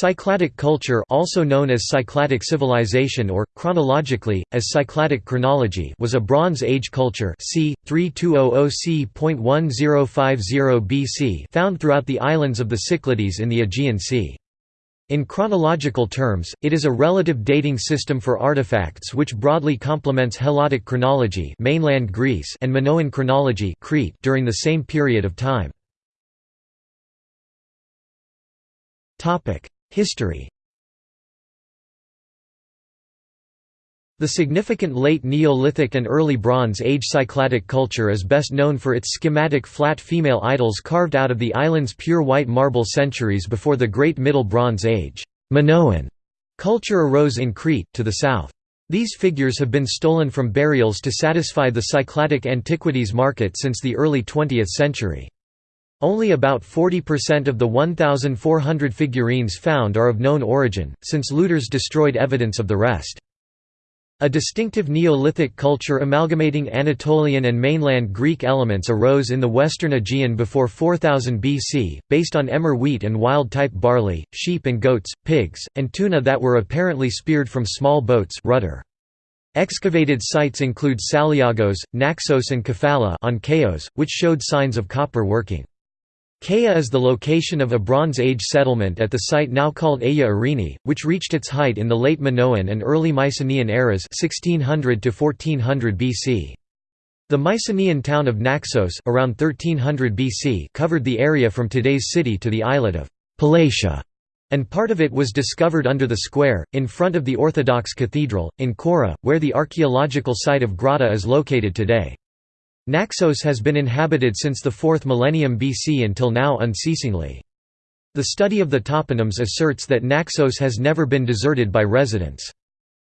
Cycladic culture also known as Cycladic civilization or, chronologically, as Cycladic chronology was a Bronze Age culture c. 3200 c.1050 BC found throughout the islands of the Cyclades in the Aegean Sea. In chronological terms, it is a relative dating system for artifacts which broadly complements Helladic chronology mainland Greece and Minoan chronology Crete during the same period of time. History The significant late Neolithic and early Bronze Age Cycladic culture is best known for its schematic flat female idols carved out of the island's pure white marble centuries before the Great Middle Bronze Age. Minoan culture arose in Crete, to the south. These figures have been stolen from burials to satisfy the Cycladic antiquities market since the early 20th century. Only about 40% of the 1,400 figurines found are of known origin, since looters destroyed evidence of the rest. A distinctive Neolithic culture amalgamating Anatolian and mainland Greek elements arose in the western Aegean before 4000 BC, based on emmer wheat and wild-type barley, sheep and goats, pigs, and tuna that were apparently speared from small boats rudder. Excavated sites include Saliagos, Naxos and Kefala on Chios, which showed signs of copper working. Kea is the location of a Bronze Age settlement at the site now called Ayia Irini, which reached its height in the late Minoan and early Mycenaean eras 1600 to 1400 BC. The Mycenaean town of Naxos around 1300 BC covered the area from today's city to the islet of Palatia, and part of it was discovered under the square, in front of the Orthodox Cathedral, in Chora, where the archaeological site of Grotta is located today. Naxos has been inhabited since the 4th millennium BC until now unceasingly. The study of the toponyms asserts that Naxos has never been deserted by residents.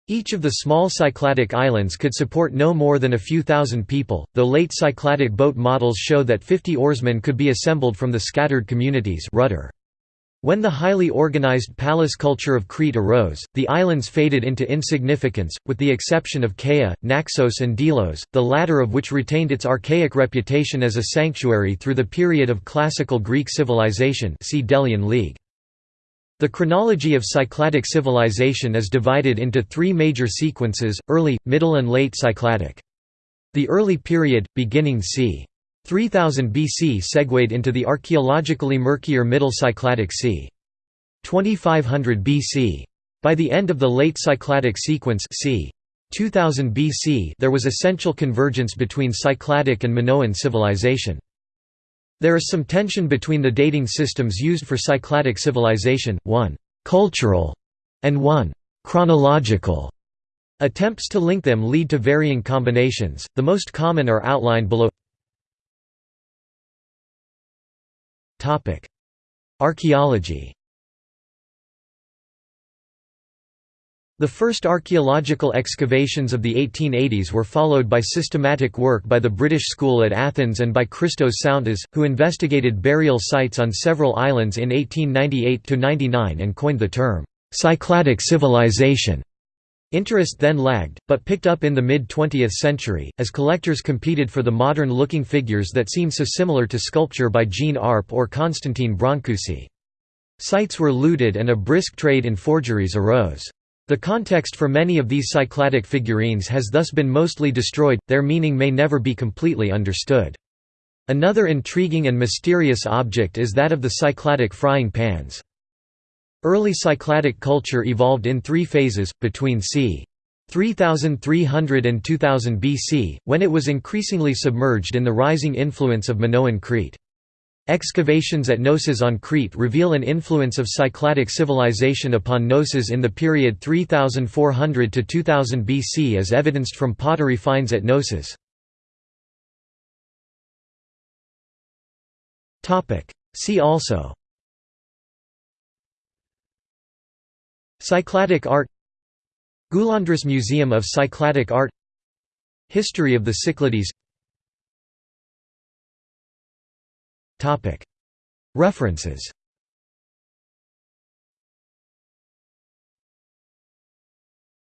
Each of the small Cycladic islands could support no more than a few thousand people, though late Cycladic boat models show that 50 oarsmen could be assembled from the scattered communities rudder. When the highly organized palace culture of Crete arose, the islands faded into insignificance, with the exception of Kea, Naxos and Delos, the latter of which retained its archaic reputation as a sanctuary through the period of classical Greek civilization see Delian League. The chronology of Cycladic civilization is divided into three major sequences, early, middle and late Cycladic. The early period, beginning c. 3000 BC segued into the archaeologically murkier Middle Cycladic c. 2500 BC. By the end of the late Cycladic sequence c. 2000 BC there was essential convergence between Cycladic and Minoan civilization. There is some tension between the dating systems used for Cycladic civilization, one «cultural» and one «chronological». Attempts to link them lead to varying combinations, the most common are outlined below Archaeology. The first archaeological excavations of the 1880s were followed by systematic work by the British School at Athens and by Christos Tsountas, who investigated burial sites on several islands in 1898–99 and coined the term, "'Cycladic civilization' Interest then lagged, but picked up in the mid-20th century, as collectors competed for the modern-looking figures that seem so similar to sculpture by Jean Arp or Constantine Brancusi. Sites were looted and a brisk trade in forgeries arose. The context for many of these Cycladic figurines has thus been mostly destroyed, their meaning may never be completely understood. Another intriguing and mysterious object is that of the Cycladic frying pans. Early Cycladic culture evolved in three phases, between c. 3300 and 2000 BC, when it was increasingly submerged in the rising influence of Minoan Crete. Excavations at Knossos on Crete reveal an influence of Cycladic civilization upon Knossos in the period 3400 to 2000 BC as evidenced from pottery finds at Knossos. See also Cycladic art Goulandris Museum of Cycladic Art History of the Cyclades References